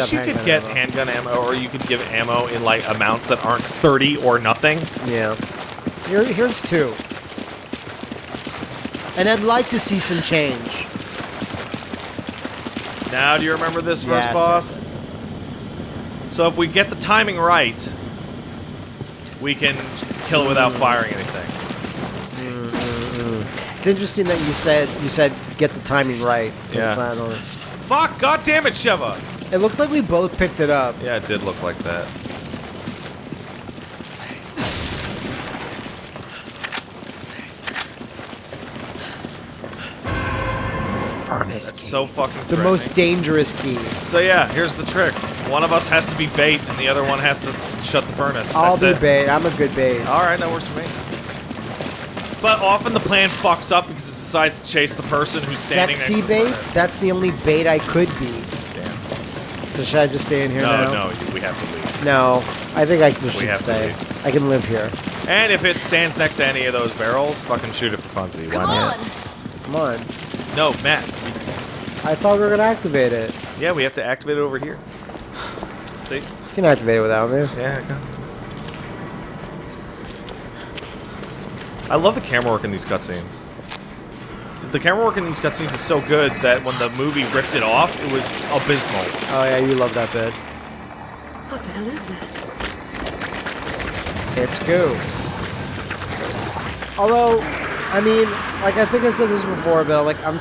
wish you could get ammo. handgun ammo, or you could give ammo in like amounts that aren't 30 or nothing. Yeah. Here, here's two. And I'd like to see some change. Now, do you remember this first Yes, boss? yes, yes, So if we get the timing right, we can kill it without mm-hmm. firing anything. Mm-hmm. It's interesting that you said you said get the timing right. Yeah. Fuck! God damn it, Sheva! It looked like we both picked it up. Yeah, it did look like that. Furnace. That's so fucking the most dangerous key. So yeah, here's the trick. One of us has to be bait, and the other one has to shut the furnace. I'll That's be it. bait. I'm a good bait. All right, that works for me. But often the plan fucks up because it decides to chase the person who's standing Sexy next to bait? the furnace. That's the only bait I could be. Damn. So should I just stay in here No, now? no, we have to leave. No. I think I just should have to stay. leave. I can live here. And if it stands next to any of those barrels, fucking shoot it for funsies. Come Why on. not? Come on. No, Matt. I thought we were gonna activate it. Yeah, we have to activate it over here. See? You can activate it without me. Yeah, I got. I love the camera work in these cutscenes. The camera work in these cutscenes is so good that when the movie ripped it off, it was abysmal. Oh yeah, you love that bit. What the hell is that? It's goo. Although, I mean, like I think I said this before, Bill. Like I'm,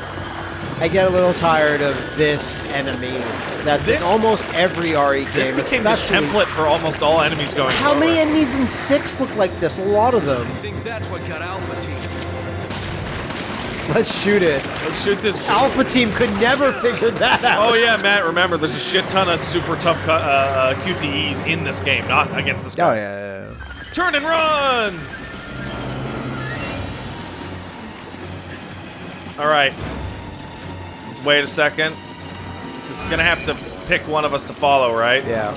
I get a little tired of this enemy. That's This- in almost every RE game. This became the template for almost all enemies going How many enemies in six look like this? A lot of them. I think that's what got Alpha Team. Let's shoot it. Let's shoot this. Alpha Team could never figure that out. Oh yeah, Matt. Remember, there's a shit ton of super tough uh, uh, QTEs in this game, not against this Oh yeah, yeah, yeah. Turn and run! Alright. Let's wait a second. This is gonna have to pick one of us to follow, right? Yeah.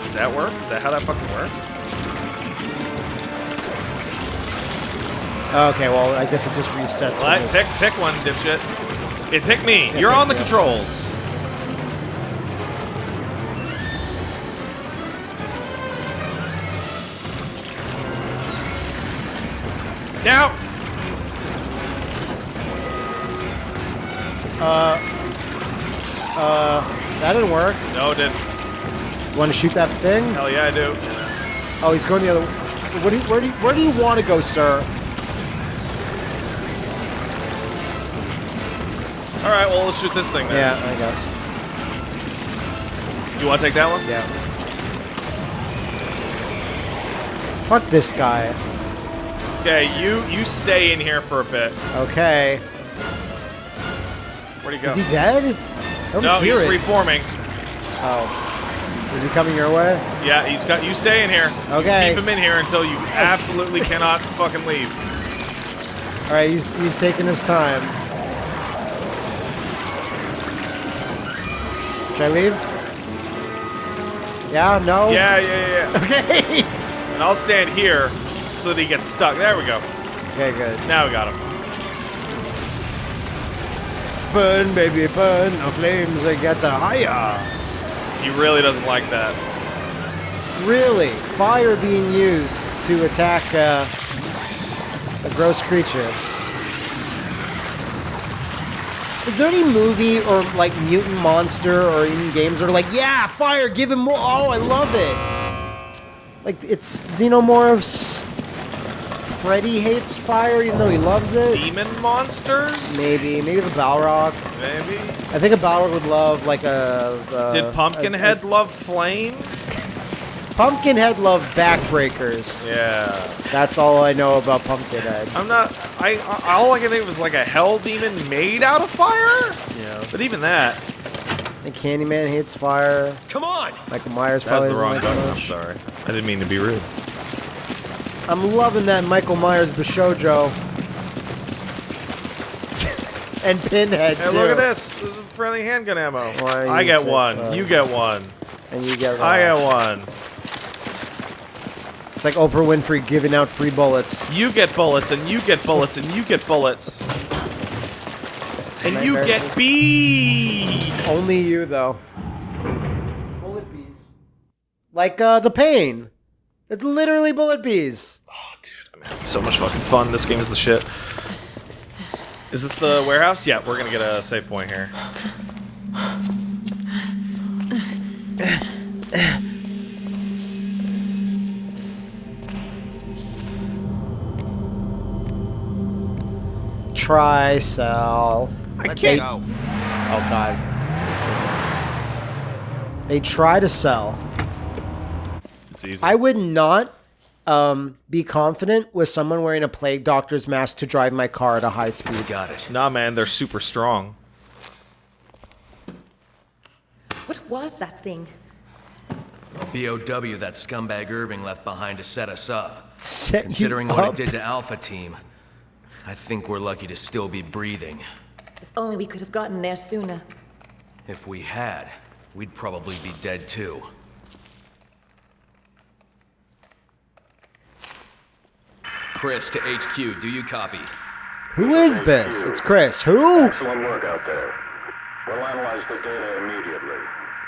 Does that work? Is that how that fucking works? Okay, well, I guess it just resets. It's- Pick, pick one, dipshit. It pick me. You're pick on the me. controls. Now, Uh. Uh. That didn't work. no, it didn't. Want to shoot that thing? Hell yeah, I do. Oh, he's going the other. What do you, where do you, where do you want to go, sir? All right, well, let's shoot this thing then. Yeah, I guess. You want to take that one? Yeah. Fuck this guy. Okay, you you stay in here for a bit. Okay. Where'd he go? Is he dead? No, he's it. reforming. oh. Is he coming your way? Yeah, he's got. You stay in here. You Okay. keep him in here until you absolutely cannot fucking leave. All right, he's he's taking his time. Should I leave? Yeah. No. Yeah, yeah, yeah. yeah. Okay. And I'll stand here so that he gets stuck. There we go. okay. Good. Now we got him. Burn, baby, burn. The flames they get higher. He really doesn't like that. Really, fire being used to attack uh, a gross creature. Is there any movie or like mutant monster or in games that are like, yeah, fire, give him more? Oh, I love it. Like it's Xenomorphs. Freddy hates fire even though he loves it. Demon monsters? Maybe, maybe the Balrog. Maybe. I think a Balrog would love like a. a Did a- Pumpkinhead love flame? a- Pumpkinhead loved backbreakers. Yeah. That's all I know about Pumpkinhead. I'm not. I. I- All I can think of was like a hell demon made out of fire. Yeah. But even that. And Candyman hates fire. Come on! Michael Myers That was probably the wrong doesn't button. I'm sorry. I didn't mean to be rude. I'm loving that Michael Myers Bishojo. and Pinhead Hey, too. look at this. This is friendly handgun ammo. Why I you get one. so. You get one. And you get. I get one. It's like Oprah Winfrey giving out free bullets. You get bullets, and you get bullets, and you get bullets. And you get B. Only you, though. Bullet bees. Like uh, the pain. It's literally bullet bees. Oh, dude, I'm having so much fucking fun. This game is the shit. Is this the warehouse? Yeah, we're gonna get a save point here. Try, sell. I They- can't. Go. Oh, God. They try to sell. It's easy. I would not um, be confident with someone wearing a plague doctor's mask to drive my car at a high speed. Got it. Nah, man, they're super strong. What was that thing? BOW that scumbag Irving left behind to set us up. Set you Considering what up. it did to Alpha Team, I think we're lucky to still be breathing. If only we could have gotten there sooner. If we had, we'd probably be dead too. Chris to HQ, do you copy? Who is this? It's Chris. Who? Excellent work out there. We'll analyze the data immediately.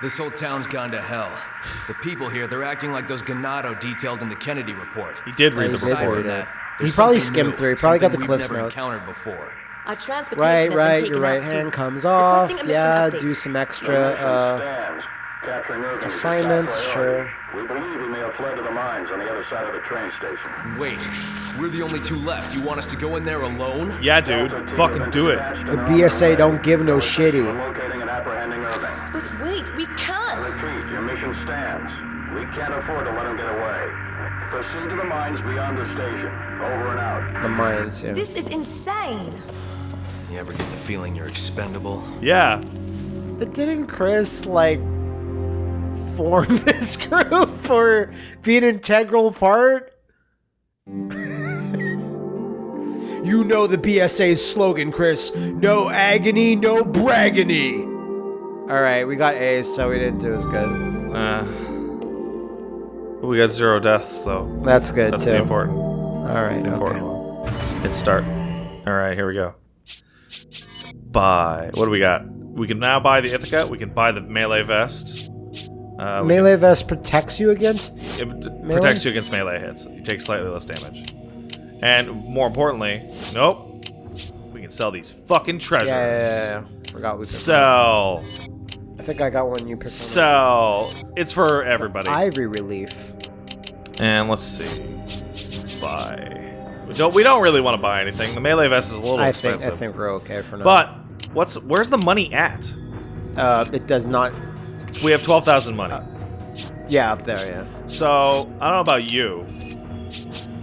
This whole town's gone to hell. The people here, they're acting like those Ganado detailed in the Kennedy report. He did read the report. read from it. that, He probably skimmed new, through. He probably got the something Cliffs we've never notes. encountered before. Our transportation Right, has been right. taken Your right hand too. comes off. Requesting a mission Yeah, update. do some extra. Uh, stands. Capturing Irving is a top assignments, Sure. We believe he may have fled to the mines on the other side of the train station. Wait, we're the only two left. You want us to go in there alone? Yeah, dude. Fucking do it. The BSA don't give no for shitty. Locating and apprehending Irving. But wait, we can't. Repeat, your mission stands. We can't afford to let him get away. Proceed to the mines beyond the station. Over and out. the mines. Yeah. This is insane. You ever get the feeling you're expendable? Yeah. But didn't Chris like form this group or be an integral part? you know the BSA's slogan, Chris. No agony, no braggony. All right, we got A's, so we didn't do as good. Uh, we got zero deaths though. That's good That's too. the important. All right, the important okay. one. Hit start. All right, here we go. Buy. What do we got? We can now buy the Ithaca. We can buy the melee vest. Uh, Melee vest protects you against. it melee? protects you against melee hits. You take slightly less damage. And more importantly, nope. We can sell these fucking treasures. Yeah, yeah, yeah, yeah. Forgot we could. Sell. I think I got one. You picked So. It's for everybody. Ivory relief. And let's see. Buy. We don't. We don't really want to buy anything. The melee vest is a little I think expensive. I think we're okay for now. But what's where's the money at? uh, it does not. We have twelve thousand money. Yeah, up there. Yeah. So I don't know about you,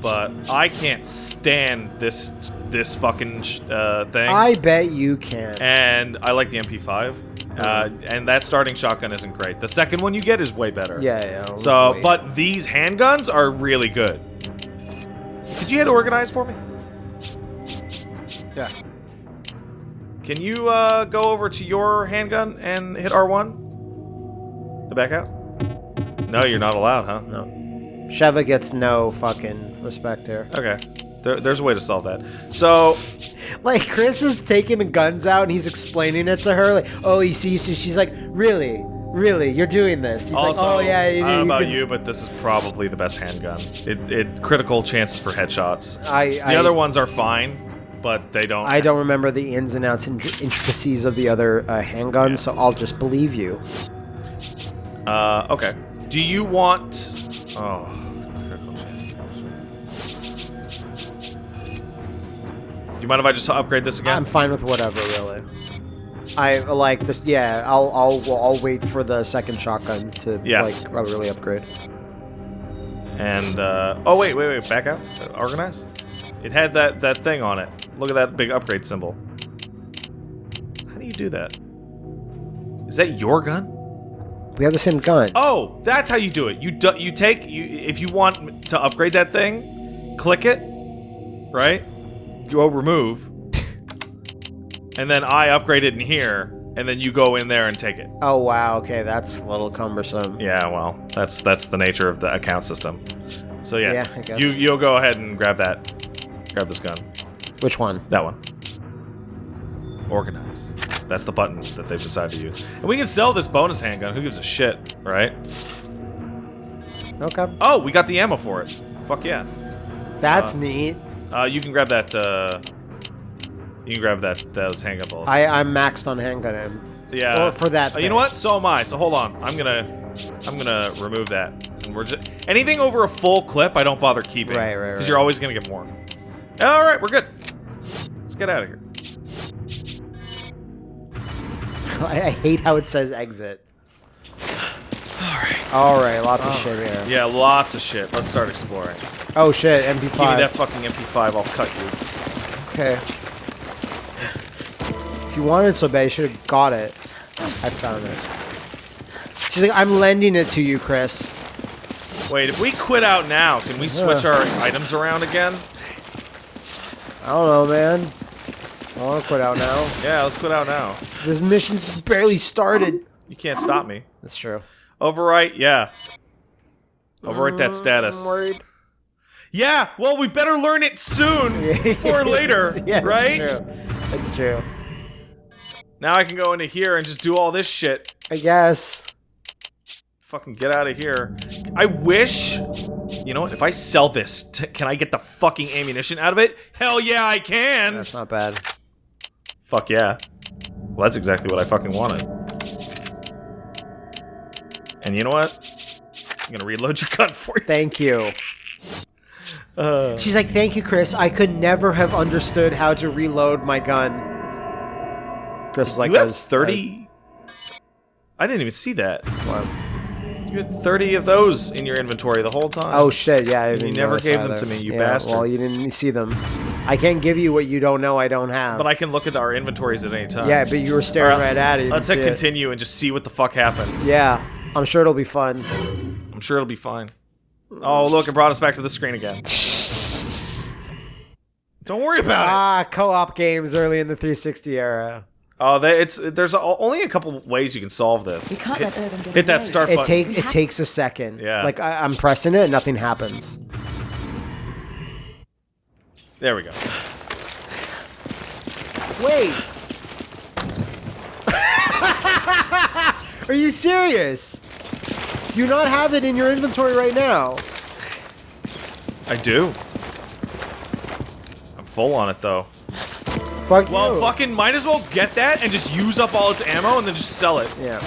but I can't stand this this fucking sh- uh, thing. I bet you can. and I like the MP5. Uh, and that starting shotgun isn't great. The second one you get is way better. Yeah, yeah. So, wait. but these handguns are really good. Could you hit organize for me? yeah. Can you uh, go over to your handgun and hit R1? To back out? No, you're not allowed, huh? No. Sheva gets no fucking respect here. Okay. There, there's a way to solve that. So, Like Chris is taking the guns out and he's explaining it to her. Like, oh, you see, she's like, really, really, you're doing this. He's also, like, oh yeah. I don't know about can- you, but this is probably the best handgun. It, it critical chances for headshots. I, The I, other ones are fine, but they don't. I don't remember the ins and outs and intricacies of the other uh, handguns, so I'll just believe you. Uh, okay. Do you want? Oh, Do you mind if I just upgrade this again? I'm fine with whatever, really. I like this. Yeah, I'll I'll I'll wait for the second shotgun to Yeah. like really upgrade. And uh, oh wait, wait, wait, back out. Organize. It had that that thing on it. Look at that big upgrade symbol. How do you do that? Is that your gun? We have the same gun. Oh, that's how you do it. You do, you take you if you want to upgrade that thing, click it, right? Go remove, and then I upgrade it in here, and then you go in there and take it. Oh wow. Okay, that's a little cumbersome. Yeah, well, that's that's the nature of the account system. So yeah, Yeah, I guess. you you'll go ahead and grab that, grab this gun, Which one? that one. Organize. That's the buttons that they've decided to use. And we can sell this bonus handgun. Who gives a shit, right? Okay. Oh, we got the ammo for it. Fuck yeah. That's Uh, neat. Uh, you can grab that, uh... You can grab that, those handgun bullets. I, I'm maxed on handgun aim. Yeah. Or for that Uh, you know what? So am I. So hold on. I'm gonna, I'm gonna remove that. And we're just anything over a full clip, I don't bother keeping. Right, right, right. Because you're always gonna get more. All right, we're good. Let's get out of here. I, I hate how it says exit. All right. All right, lots of shit here. Yeah, lots of shit. Let's start exploring. Oh shit, MP5. Give me that fucking MP5. I'll cut you. Okay. If you wanted it so bad, you should have got it. I found it. She's like, I'm lending it to you, Chris. Wait, if we quit out now, can we switch Yeah. our items around again? I don't know, man. I want to quit out now. Yeah, let's quit out now. This mission's barely started. You can't stop me. That's true. Overwrite, yeah. Overwrite that status. Yeah, well, we better learn it soon before later, yeah, right? That's true. That's true. Now I can go into here and just do all this shit. I guess. Fucking get out of here. I wish. You know what? If I sell this, can I get the fucking ammunition out of it? Hell yeah, I can. That's not bad. Fuck yeah. Well, that's exactly what I fucking wanted. And you know what? I'm gonna reload your gun for you. Thank you. Uh, She's like, thank you, Chris. I could never have understood how to reload my gun. Chris is like, you have "Cause 30. I didn't even see that. What? You had 30 of those in your inventory the whole time. Oh shit! Yeah, I You never gave them to me, you yeah, bastard. Well, you didn't see them. I can't give you what you don't know I don't have. But I can look at our inventories at any time. yeah, but you were staring Alright, right at it. Let's hit see it. continue and just see what the fuck happens. Yeah, I'm sure it'll be fun. I'm sure it'll be fine. Oh, look, it brought us back to the screen again. Don't worry about it. ah, co-op games early in the 360 era. Oh, they, it's there's a, only a couple ways you can solve this. We can't hit, let Irvin get hit that away. start It button. take it takes a second. Yeah. Like I, I'm pressing it, nothing happens. There we go. Wait. Are you serious? Do you not have it in your inventory right now? I do. I'm full on it though. Fuck Well, you. fucking might as well get that and just use up all its ammo and then just sell it. Yeah.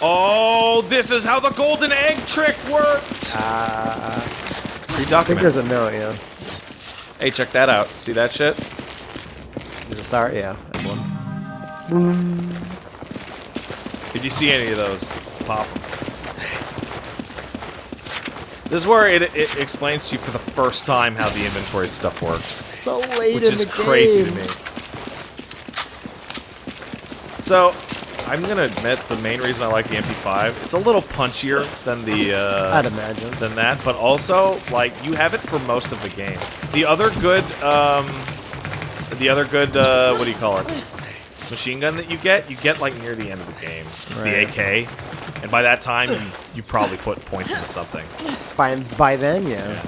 Oh, this is how the golden egg trick worked. Uh, I think there's a note. Yeah. Hey, check that out. See that shit? There's a start. Yeah. one. If you see any of those, pop them. This is where it, it explains to you for the first time how the inventory stuff works, So late which in is the crazy game. to me. So, I'm gonna admit the main reason I like the MP5, it's a little punchier than the uh, I'd imagine. than that, but also like you have it for most of the game. The other good, um, the other good, uh, what do you call it? Machine gun that you get, you get like near the end of the game. It's Right. the AK, and by that time you you probably put points into something. By by then, yeah.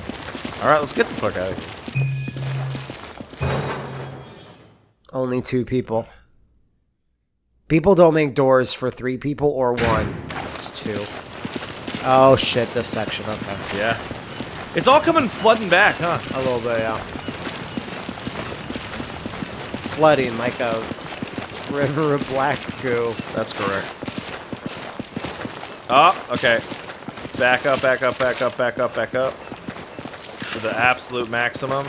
All right, let's get the fuck out of here. Only two people. People don't make doors for three people or one. It's two. Oh shit! This section. Okay. Yeah, it's all coming flooding back, huh? A little bit, yeah. Flooding like a river of black goo. That's correct. Oh, okay. Back up, back up, back up, back up, back up. To the absolute maximum.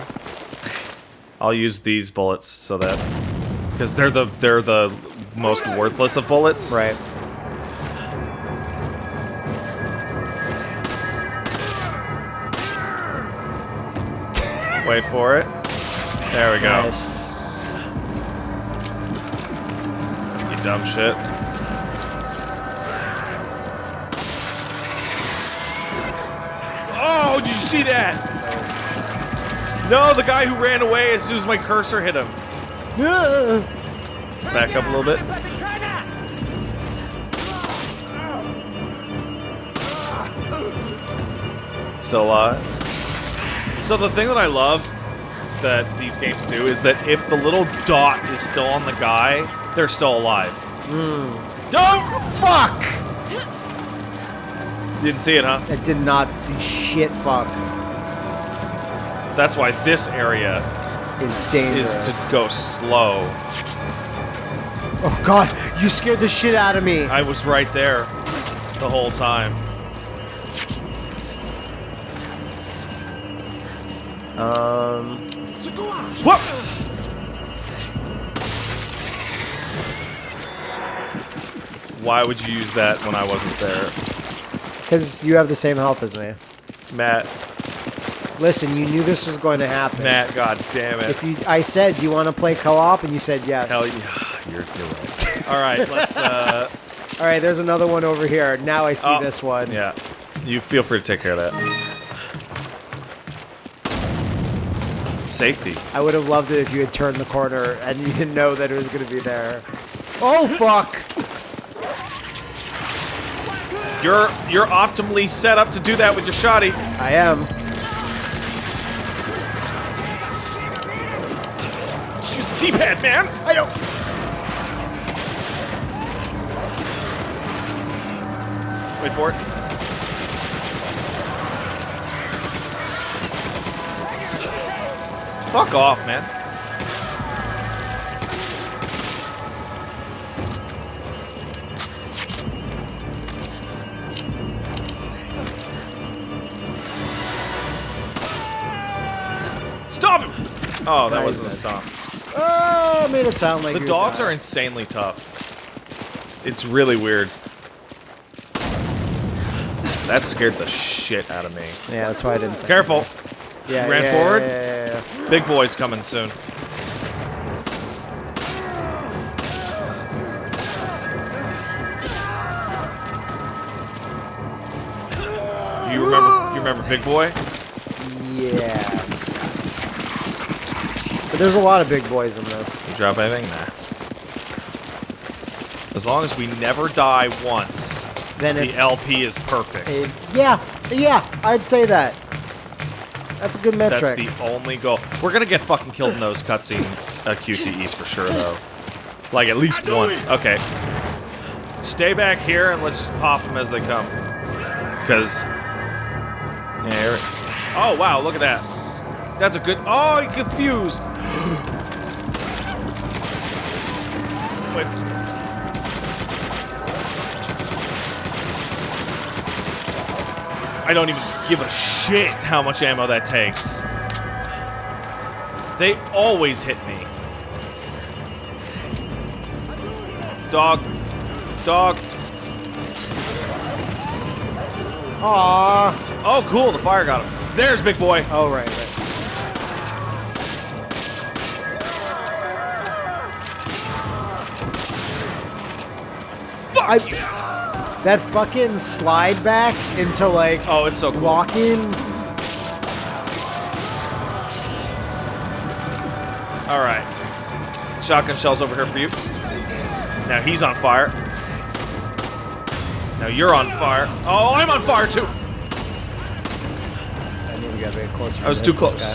I'll use these bullets so that because they're the they're the most worthless of bullets. Right. Wait for it. There we go. Nice. Dumb shit. Oh, did you see that? No, the guy who ran away as soon as my cursor hit him. Back up a little bit. Still alive. So the thing that I love that these games do is that if the little dot is still on the guy, they're still alive. Don't Fuck! didn't see it, huh? I did not see shit. Fuck. That's why this area Is dangerous. is to go slow. Oh god, you scared the shit out of me. I was right there the whole time. Um, Whoop! Why would you use that when I wasn't there? because you have the same health as me. Matt, Listen, you knew this was going to happen. Matt, god damn it. If you, I said, do you want to play co-op, and you said yes. Hell yeah, you're, you're right. All right, let's, uh, All right, there's another one over here. Now I see oh, this one. Yeah, you feel free to take care of that. Safety. I would have loved it if you had turned the corner and you didn't know that it was going to be there. Oh fuck! You're, you're optimally set up to do that with your shotty. I am. Just use the D-pad, man. I don't. Wait for it. Fuck off, man. Stop him! Oh, that wasn't a stop. Oh, made it sound like The dogs are insanely tough. It's really weird. That scared the shit out of me. Yeah, that's why I didn't. Careful. Yeah, ran yeah, forward? Yeah, yeah, yeah, yeah. Big boy's coming soon. You remember you remember Big Boy? Yes. But there's a lot of big boys in this. You drop anything? Nah. As long as we never die once, Then the LP is perfect. it- yeah, yeah, I'd say that. That's a good metric. That's the only goal. We're gonna get fucking killed in those cutscene uh, QTEs for sure, though. Like at least once. Okay. Stay back here and let's just pop them as they come. Because. Yeah. Oh wow! Look at that. That's a good. Oh, he confused. Wait. I don't even give a shit how much ammo that takes. They always hit me. Dog. Dog. Aww. Oh, cool. The fire got him. There's Big Boy. Oh, right, right. I- That fucking slide back into like Oh, it's so cool. All right. Shotgun shells over here for you. Now he's on fire. Now you're on fire. Oh, I'm on fire too. I knew we gotta get closer. I was to too close.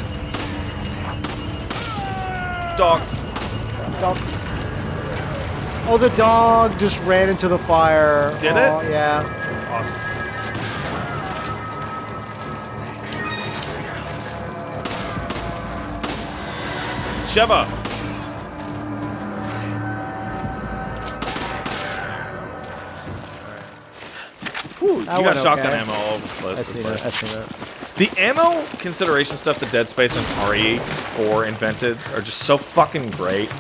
Dog. Dog. Oh, the dog just ran into the fire. Did oh, it? Yeah. Awesome. Sheva. Whew, you got shotgun okay. ammo all over the place. I seen it. I seen it. The ammo consideration stuff that Dead Space and RE4 invented are just so fucking great.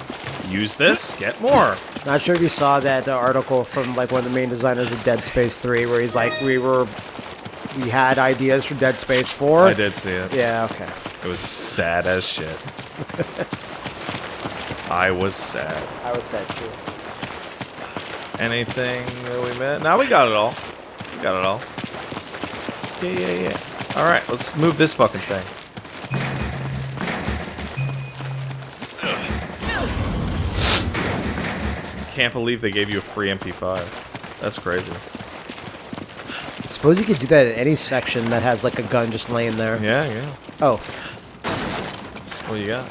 Use this, get more. Not sure if you saw that uh, article from like one of the main designers of Dead Space 3, where he's like, we were, we had ideas for Dead Space 4. I did see it. Yeah. Okay. It was sad as shit. I was sad. I was sad too. Anything that we met? Now we got it all. We got it all. Yeah, yeah, yeah. All right, let's move this fucking thing. Can't believe they gave you a free MP5. That's crazy. I suppose you could do that in any section that has like a gun just laying there. Yeah, yeah. Oh. What do you got?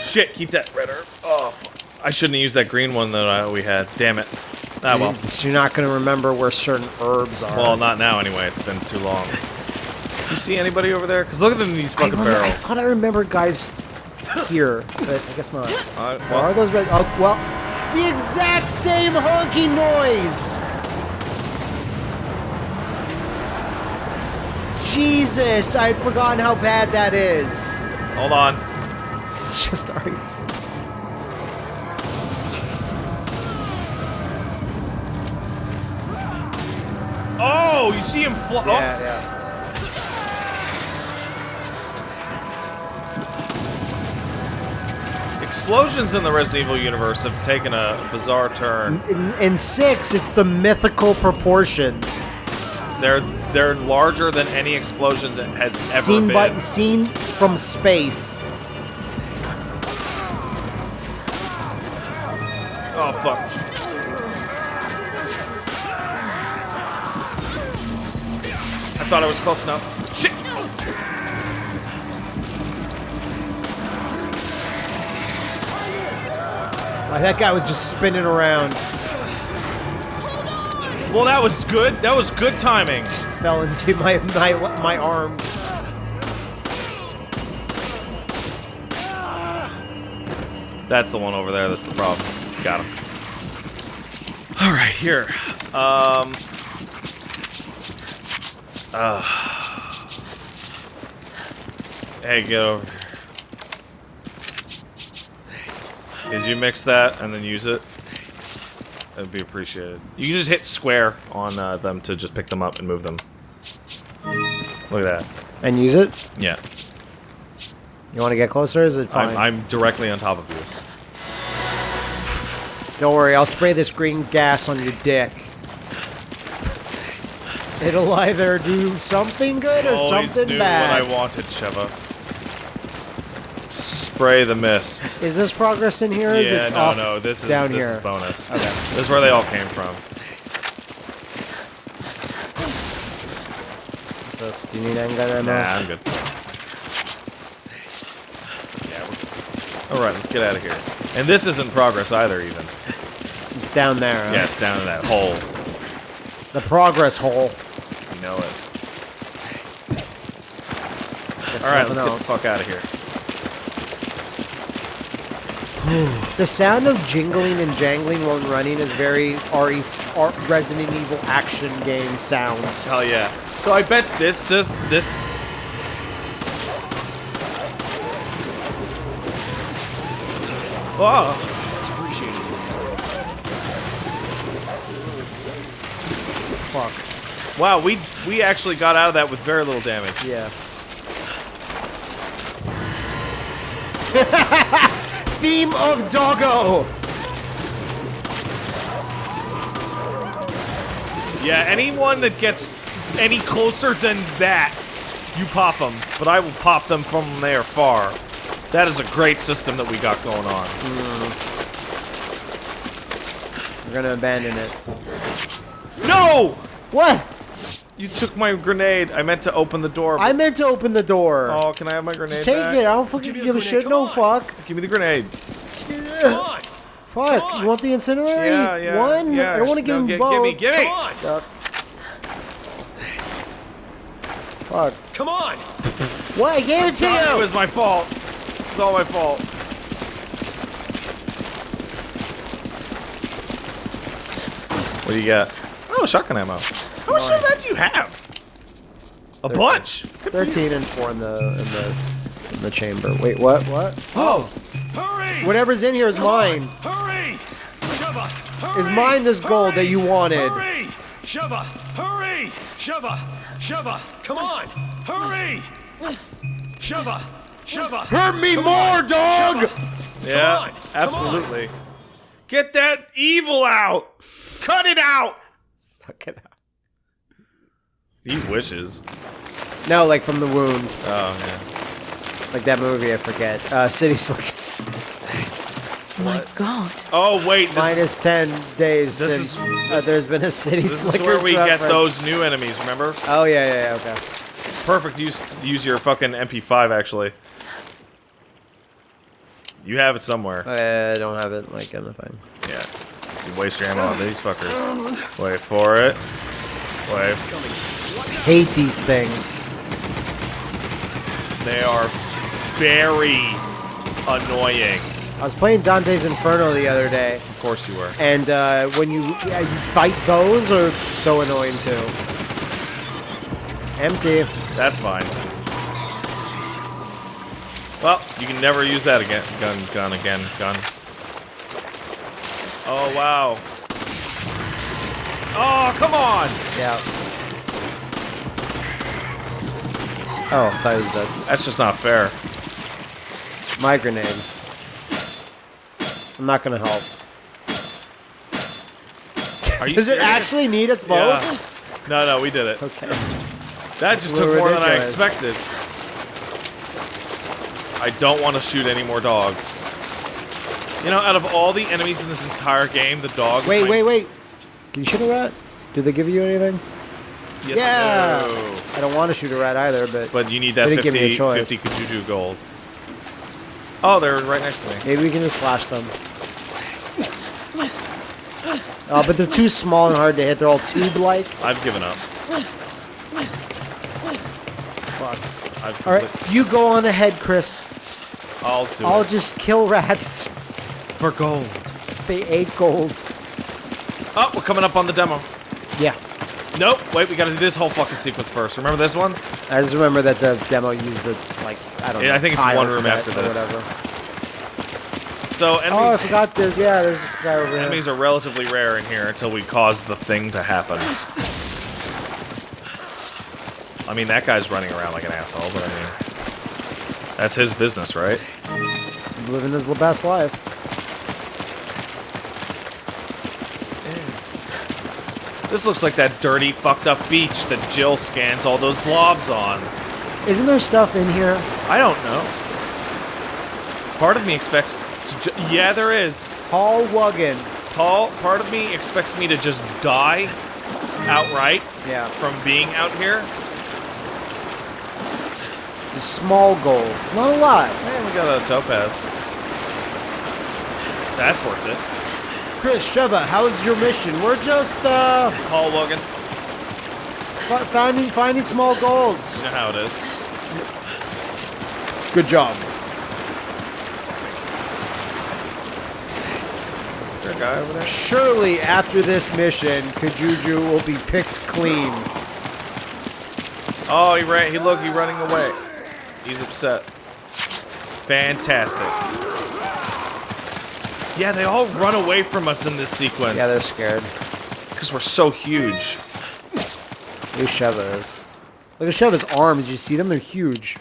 Shit, keep that red herb. Oh, fuck. I shouldn't have used that green one that I, we had. Damn it. Ah, well. So you're not gonna remember where certain herbs are. Well, not now anyway. It's been too long. You see anybody over there? Because look at them in these I, fucking remember, I barrels. thought I remembered guys here, but I guess not. Uh, Or are those red? Oh, well, the exact same honky noise. Jesus, I'd forgotten how bad that is. hold on. It's just you- Oh, you see him fly. Yeah, yeah. Explosions in the Resident Evil universe have taken a bizarre turn. In, in six, it's the mythical proportions. They're they're larger than any explosions it has ever seen been. by seen from space. Oh fuck. I thought I was close enough. Like, that guy was just spinning around, Well, that was good. That was good timing. fell into my my my arms. That's the one over there. That's the problem. Got him. All right, here. Um. Uh, hey, get over here. Did you mix that and then use it? That'd be appreciated. You can just hit square on uh, them to just pick them up and move them. Look at that. And use it. Yeah. You want to get closer? Is it fine? I'm, I'm directly on top of you. Don't worry, I'll spray this green gas on your dick. It'll either do something good or Always something knew bad. what I wanted, Sheva. Spray the mist. Is this progress in here? yeah, it no, no. This is down this here? is bonus. Okay. This is where they all came from. Do you need any gun ammo? Nah, I'm good. Yeah. All right, let's get out of here. And this isn't progress either, even. It's down there. huh? Yeah, it's down in that hole. The progress hole. You know it. All right, let's get the fuck out of here. The sound of jingling and jangling while running is very RE, R, Resident Evil action game sounds. Hell yeah. So I bet this is this. Oh, Fuck. wow. We we actually got out of that with very little damage. Yeah. Theme of Doggo. Yeah, anyone that gets any closer than that, you pop them. But I will pop them from there far. That is a great system that we got going on. We're gonna abandon it. No! What? You took my grenade. I meant to open the door. I meant to open the door. oh, can I have my grenade Just take back? it. I don't fucking Give me a give a shit. come No on. fuck. Give me the grenade. Come on! Fuck. Come on. You want the incendiary? Yeah, yeah. One? Yeah. I don't want to give No, him gi- both. Give me, give me. Come on! Fuck. Fuck. Come on! What? I gave it to Sorry, you. It was my fault. It's all my fault. What do you got? Oh, shotgun ammo. How much of that do you have? A bunch. Good. Thirteen and four in the in the in the chamber. Wait, what? What? Oh, Hurry! Whatever's in here is mine. Hurry! Sheva! Hurry! Is mine this gold that you wanted? Hurry! Sheva! Hurry! Sheva! Sheva! Come on! Hurry! Sheva! Sheva! Hurt me Come more, on. dog! Sheva. yeah, on, come absolutely. Get that evil out. Cut it out. Suck it out. He wishes. No, like from the wound. Oh yeah. Like that movie, I forget. Uh, City Slickers. My God. Oh wait, this is, Minus 10 days This since is- uh, there's been a City this is where we get those new enemies. Remember? Oh, yeah, yeah, yeah, okay. Perfect use to use your fucking MP5 actually. You have it somewhere. I don't have it like anything. Yeah. You waste your ammo on these fuckers. Wait for it. Wait. Hate these things. They are very annoying. I was playing Dante's Inferno the other day, Of course you were. and uh, when you, yeah, you fight those, are so annoying too. Empty. That's fine. Well, you can never use that again. Gun, gun again, gun. Oh, wow. Oh, come on! Yeah. Oh, I thought he was dead. That's just not fair. My grenade. I'm not gonna help. Are you Does it actually need us both? Yeah. No, no, we did it. Okay. That just We're took more than I expected. I don't want to shoot any more dogs. You know, out of all the enemies in this entire game, the dog. Wait, wait, wait. Can you shoot a rat? Do they give you anything? Yes, yeah. no. I don't want to shoot a rat either, but, But you need that They didn't give me a 50, choice. 50 Kijuju gold. Oh, they're right next to me. maybe we can just slash them. Oh, but they're too small and hard to hit. They're all tube-like. I've given up. Fuck. I've All right, you go on ahead, Chris. I'll do I'll it. just kill rats. For gold. They ate gold. Oh, we're coming up on the demo. Yeah. Nope. Wait, we gotta do this whole fucking sequence first. Remember this one? I just remember that the demo used the like I don't Yeah, know. I think it's one room after this. Whatever. So enemies... Oh, I forgot. There's yeah. There's a guy over here. enemies are relatively rare in here until we cause the thing to happen. I mean, that guy's running around like an asshole, but I mean, that's his business, right? living his best life. This looks like that dirty, fucked up beach that Jill scans all those blobs on. Isn't there stuff in here? I don't know. Part of me expects to. Yeah, there is. Paul Wuggan. Paul, part of me expects me to just die outright Yeah. from being out here. The small golds. Not a lot. Hey, we got a topaz. That's worth it. Chris, Sheva, how's your mission? We're just uh Paul Logan, fi- finding finding small golds. you know how it is. Good job. Is there a guy over there? Surely after this mission, Kijuju will be picked clean. Oh, he ran. He look. He running away. He's upset. Fantastic. Yeah, they all run away from us in this sequence. Yeah, they're scared. because we're so huge. Who Sheva is? Look at Sheva's arms. Did you see them? They're huge.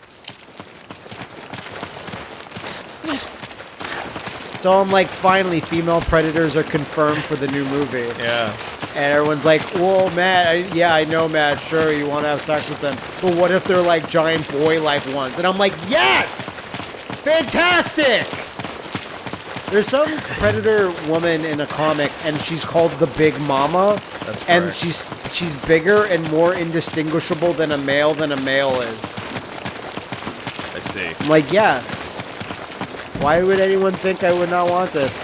So I'm like, finally, female predators are confirmed for the new movie. Yeah. And everyone's like, whoa, Matt, I, yeah, I know, Matt, sure, you want to have sex with them. But what if they're like giant boy-like ones? And I'm like, yes! Fantastic! There's some predator woman in a comic, and she's called the Big Mama. That's And correct. she's she's bigger and more indistinguishable than a male than a male is. I see. I'm like, yes. Why would anyone think I would not want this?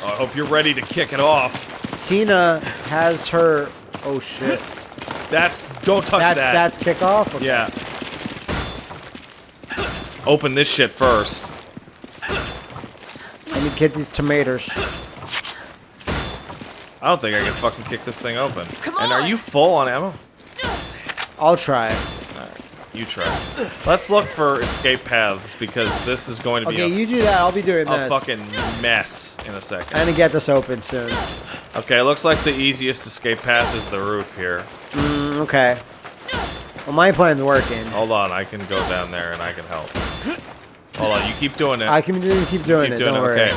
Oh, I hope you're ready to kick it off. Tina has her. Oh shit. That's don't touch That's that. that's kickoff. Okay. Yeah. Open this shit first. Let me get these tomatoes. I don't think I can fucking kick this thing open. Come And are you full on ammo? I'll try. You try. Let's look for escape paths because this is going to be Okay, a, you do that. I'll be doing a this. fucking mess in a second. I'm gonna get this open soon. Okay, it looks like the easiest escape path is the roof here. Mm, okay. Well, my plan's working. Hold on, I can go down there and I can help. Hold on, you keep doing it. I can do, keep doing keep it. doing Don't it. worry. Okay.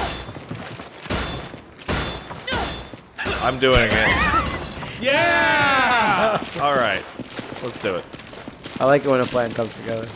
I'm doing it. yeah! All right, let's do it. I like it when a plan comes together.